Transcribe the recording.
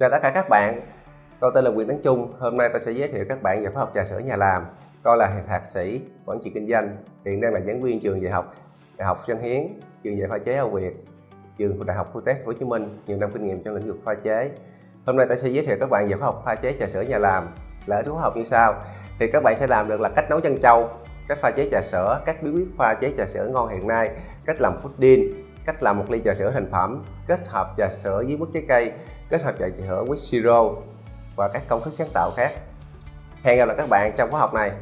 Chào tất cả các bạn, tôi tên là Quyền Tấn Trung. Hôm nay tôi sẽ giới thiệu các bạn về khóa học trà sữa nhà làm. Tôi là thạc sĩ quản trị kinh doanh, hiện đang là giảng viên trường dạy học Đại học Dân Hiến, trường dạy pha chế Âu Việt, trường Đại học Tech Hồ Chí Minh, nhiều năm kinh nghiệm trong lĩnh vực pha chế. Hôm nay tôi sẽ giới thiệu các bạn về khóa học pha chế trà sữa nhà làm. Lợi khóa học như sau: thì các bạn sẽ làm được là cách nấu chân trâu, cách pha chế trà sữa, các bí quyết pha chế trà sữa ngon hiện nay, cách làm pudding, cách làm một ly trà sữa thành phẩm, kết hợp trà sữa với mức trái cây, kết hợp trà hưởng with siro và các công thức sáng tạo khác. Hẹn gặp lại các bạn trong khóa học này.